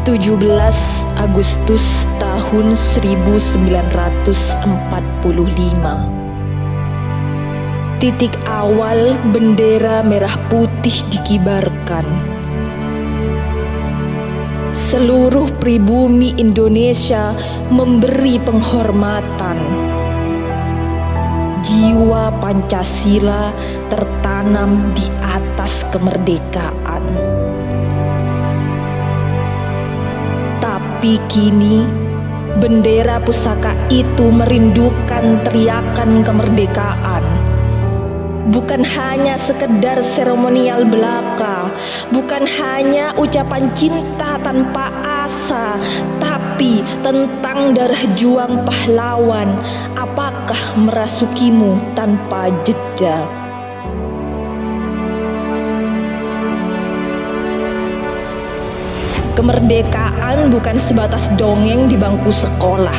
17 Agustus tahun 1945 Titik awal bendera merah putih dikibarkan. Seluruh pribumi Indonesia memberi penghormatan. Jiwa Pancasila tertanam di atas kemerdekaan Tapi kini bendera pusaka itu merindukan teriakan kemerdekaan. Bukan hanya sekedar seremonial belaka, bukan hanya ucapan cinta tanpa asa, tapi tentang darah juang pahlawan. Apakah merasukimu tanpa jeda? Kemerdekaan bukan sebatas dongeng di bangku sekolah.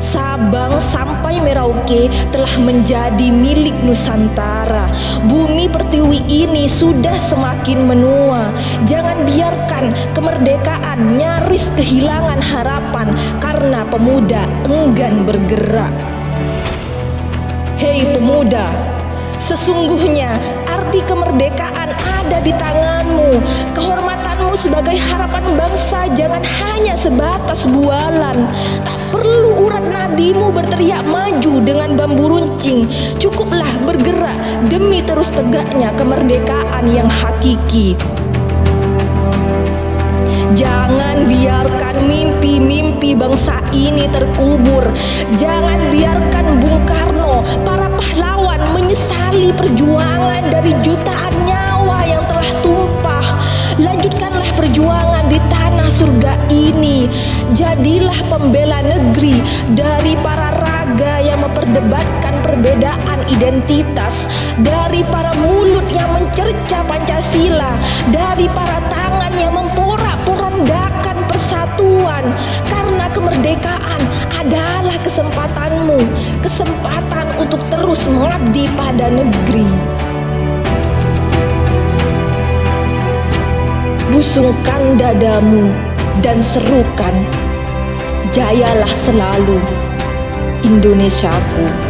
Sabang sampai Merauke telah menjadi milik Nusantara. Bumi pertiwi ini sudah semakin menua. Jangan biarkan kemerdekaan nyaris kehilangan harapan karena pemuda enggan bergerak. Hei pemuda, sesungguhnya arti kemerdekaan ada di tanganmu. Kehormatanmu sebagai harapan bangsa jangan hanya sebatas bualan. Tak perlu urat nadimu berteriak maju dengan bambu runcing. Cukuplah bergerak demi terus tegaknya kemerdekaan yang hakiki. Jangan biarkan mimpi-mimpi bangsa ini terkubur. Jangan biarkan Bung Karno, para menyesali perjuangan dari jutaan nyawa yang telah tumpah. Lanjutkanlah perjuangan di tanah surga ini. Jadilah pembela negeri dari para raga yang memperdebatkan perbedaan identitas, dari para mulut yang mencerca Pancasila, dari para tangan yang memporak-porandakan persatuan. Karena kemerdekaan adalah kesempatanmu, kesempatan untuk terus mengabdi pada negeri. Busungkan dadamu dan serukan, jayalah selalu Indonesiaku.